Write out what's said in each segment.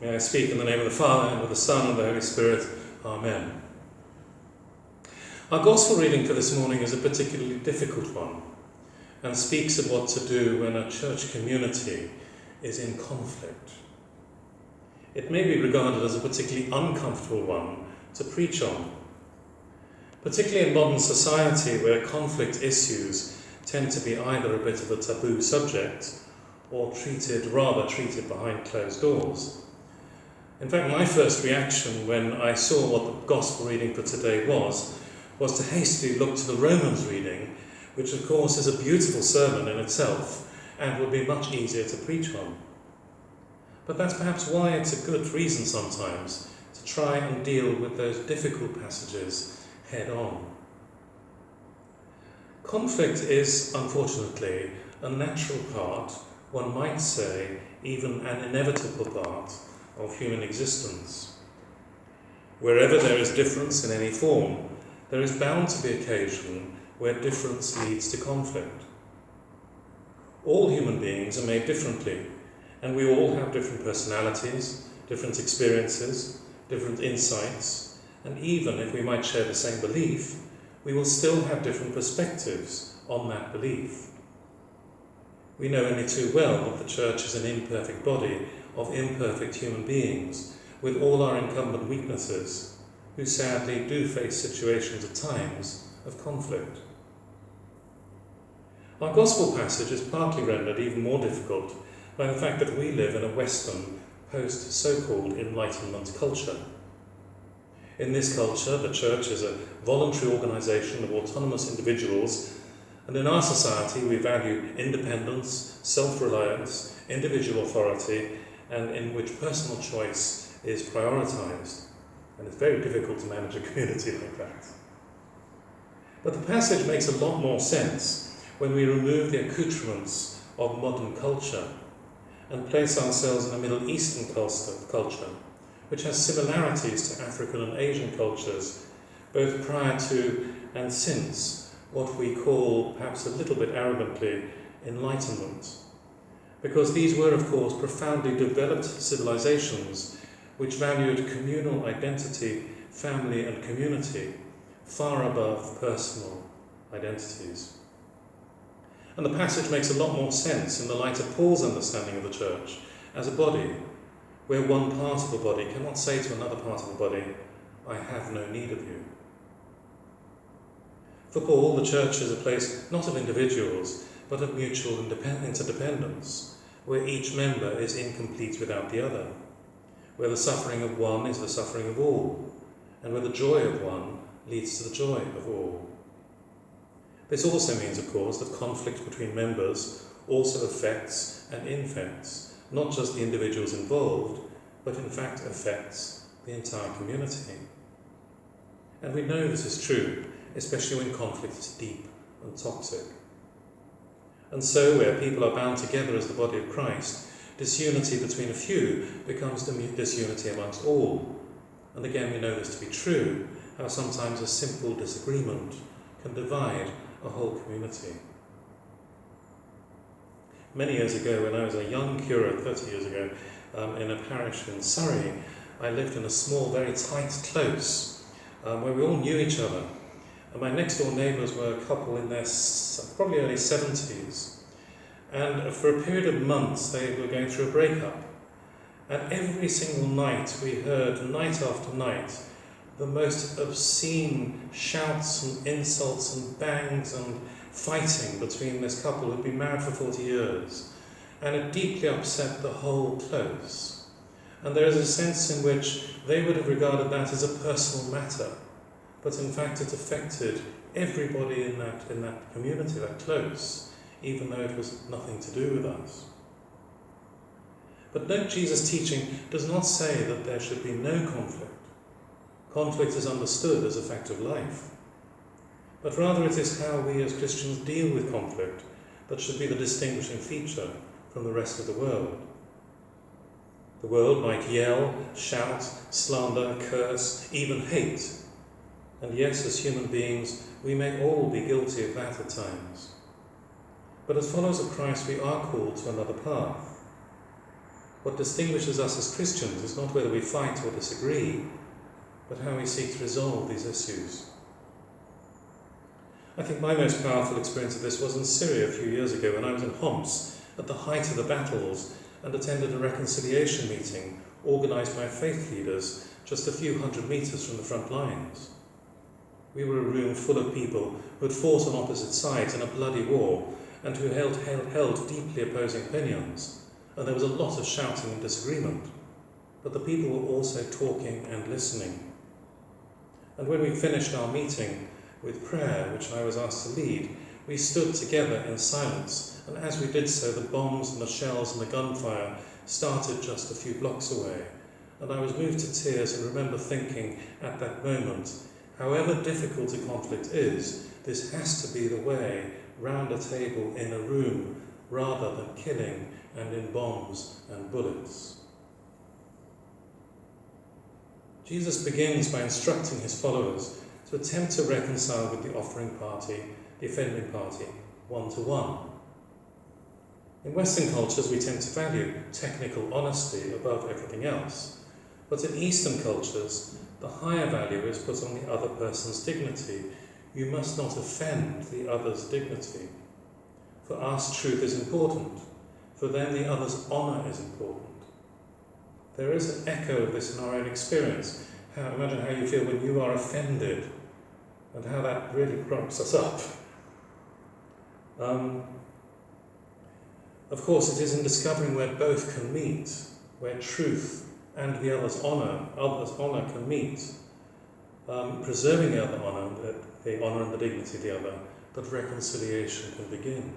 May I speak in the name of the Father, and of the Son, and of the Holy Spirit. Amen. Our Gospel reading for this morning is a particularly difficult one and speaks of what to do when a church community is in conflict. It may be regarded as a particularly uncomfortable one to preach on, particularly in modern society where conflict issues tend to be either a bit of a taboo subject or treated, rather treated behind closed doors. In fact, my first reaction when I saw what the Gospel reading for today was, was to hastily look to the Romans reading, which of course is a beautiful sermon in itself and would be much easier to preach on. But that's perhaps why it's a good reason sometimes to try and deal with those difficult passages head on. Conflict is, unfortunately, a natural part, one might say, even an inevitable part of human existence. Wherever there is difference in any form, there is bound to be occasion where difference leads to conflict. All human beings are made differently, and we all have different personalities, different experiences, different insights, and even if we might share the same belief, we will still have different perspectives on that belief. We know only too well that the Church is an imperfect body of imperfect human beings with all our incumbent weaknesses, who sadly do face situations at times of conflict. Our Gospel passage is partly rendered even more difficult by the fact that we live in a Western, post so called Enlightenment culture. In this culture, the Church is a voluntary organisation of autonomous individuals, and in our society, we value independence, self reliance, individual authority, and in which personal choice is prioritised. And it's very difficult to manage a community like that. But the passage makes a lot more sense when we remove the accoutrements of modern culture and place ourselves in a Middle Eastern culture, which has similarities to African and Asian cultures, both prior to and since what we call, perhaps a little bit arrogantly, enlightenment because these were, of course, profoundly developed civilizations which valued communal identity, family, and community far above personal identities. And the passage makes a lot more sense in the light of Paul's understanding of the church as a body, where one part of the body cannot say to another part of the body, I have no need of you. For Paul, the church is a place not of individuals, but of mutual interdependence, where each member is incomplete without the other, where the suffering of one is the suffering of all, and where the joy of one leads to the joy of all. This also means, of course, that conflict between members also affects and infects not just the individuals involved, but in fact affects the entire community. And we know this is true, especially when conflict is deep and toxic. And so, where people are bound together as the body of Christ, disunity between a few becomes disunity amongst all. And again, we know this to be true, how sometimes a simple disagreement can divide a whole community. Many years ago, when I was a young curate, 30 years ago, um, in a parish in Surrey, I lived in a small, very tight close um, where we all knew each other. And my next door neighbours were a couple in their probably early 70s. And for a period of months, they were going through a breakup. And every single night, we heard, night after night, the most obscene shouts and insults and bangs and fighting between this couple who'd been married for 40 years. And it deeply upset the whole close. And there is a sense in which they would have regarded that as a personal matter but in fact it affected everybody in that, in that community, that close, even though it was nothing to do with us. But note Jesus' teaching does not say that there should be no conflict. Conflict is understood as a fact of life. But rather it is how we as Christians deal with conflict that should be the distinguishing feature from the rest of the world. The world might yell, shout, slander, curse, even hate and yes, as human beings, we may all be guilty of that at times. But as followers of Christ, we are called to another path. What distinguishes us as Christians is not whether we fight or disagree, but how we seek to resolve these issues. I think my most powerful experience of this was in Syria a few years ago when I was in Homs at the height of the battles and attended a reconciliation meeting organised by faith leaders just a few hundred metres from the front lines. We were a room full of people who had fought on opposite sides in a bloody war and who held, held, held deeply opposing opinions, and there was a lot of shouting and disagreement. But the people were also talking and listening. And when we finished our meeting with prayer, which I was asked to lead, we stood together in silence, and as we did so, the bombs and the shells and the gunfire started just a few blocks away. And I was moved to tears and remember thinking at that moment, however difficult a conflict is, this has to be the way round a table in a room rather than killing and in bombs and bullets. Jesus begins by instructing his followers to attempt to reconcile with the offering party, the offending party, one to one. In Western cultures, we tend to value technical honesty above everything else. But in Eastern cultures, the higher value is put on the other person's dignity. You must not offend the other's dignity. For us, truth is important. For them, the other's honour is important. There is an echo of this in our own experience. How, imagine how you feel when you are offended and how that really crumps us up. Um, of course, it is in discovering where both can meet, where truth and the other's honour, other's honour can meet, um, preserving the other honour, the, the honour and the dignity of the other, that reconciliation can begin.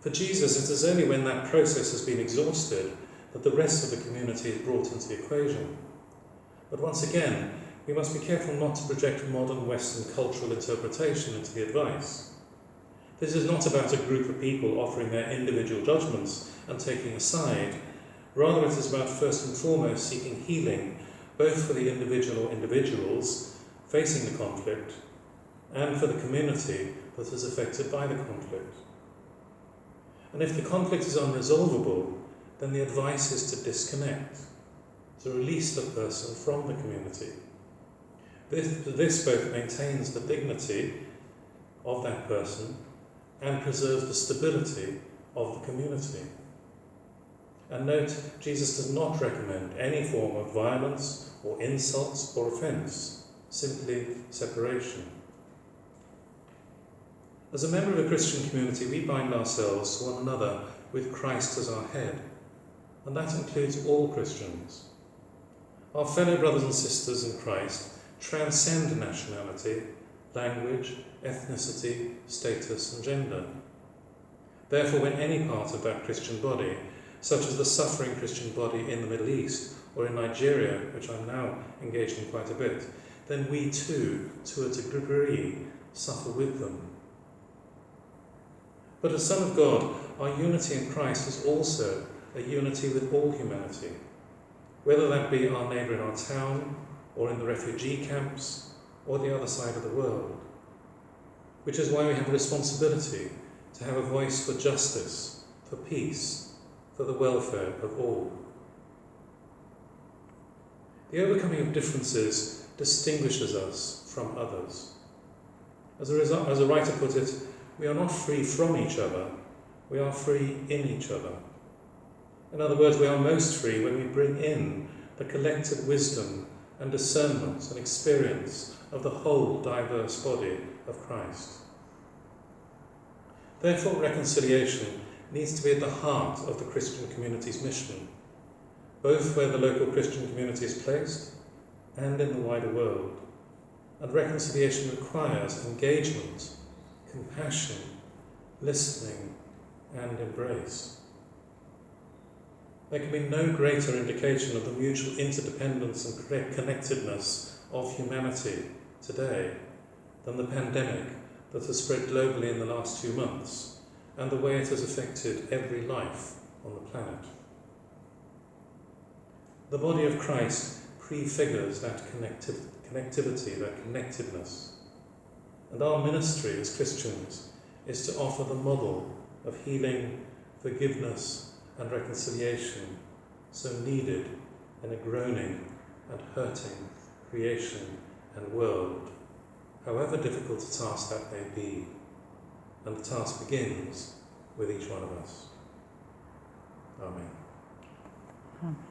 For Jesus, it is only when that process has been exhausted that the rest of the community is brought into the equation. But once again, we must be careful not to project modern Western cultural interpretation into the advice. This is not about a group of people offering their individual judgments and taking a side. Rather, it is about first and foremost seeking healing, both for the individual or individuals facing the conflict and for the community that is affected by the conflict. And if the conflict is unresolvable, then the advice is to disconnect, to release the person from the community. This, this both maintains the dignity of that person and preserves the stability of the community. And note, Jesus does not recommend any form of violence or insults or offence, simply separation. As a member of a Christian community, we bind ourselves to one another with Christ as our head, and that includes all Christians. Our fellow brothers and sisters in Christ transcend nationality, language, ethnicity, status, and gender. Therefore, when any part of that Christian body, such as the suffering Christian body in the Middle East or in Nigeria, which I'm now engaged in quite a bit, then we too, to a degree, suffer with them. But as Son of God, our unity in Christ is also a unity with all humanity, whether that be our neighbour in our town, or in the refugee camps, or the other side of the world. Which is why we have a responsibility to have a voice for justice, for peace, for the welfare of all. The overcoming of differences distinguishes us from others. As a, result, as a writer put it, we are not free from each other, we are free in each other. In other words, we are most free when we bring in the collective wisdom and discernment and experience of the whole diverse body of Christ. Therefore, reconciliation needs to be at the heart of the Christian community's mission, both where the local Christian community is placed and in the wider world. And reconciliation requires engagement compassion, listening, and embrace. There can be no greater indication of the mutual interdependence and connectedness of humanity today than the pandemic that has spread globally in the last few months and the way it has affected every life on the planet. The body of Christ prefigures that connectivity, that connectedness. And our ministry as Christians is to offer the model of healing, forgiveness, and reconciliation so needed in a groaning and hurting creation and world, however difficult a task that may be. And the task begins with each one of us. Amen. Amen.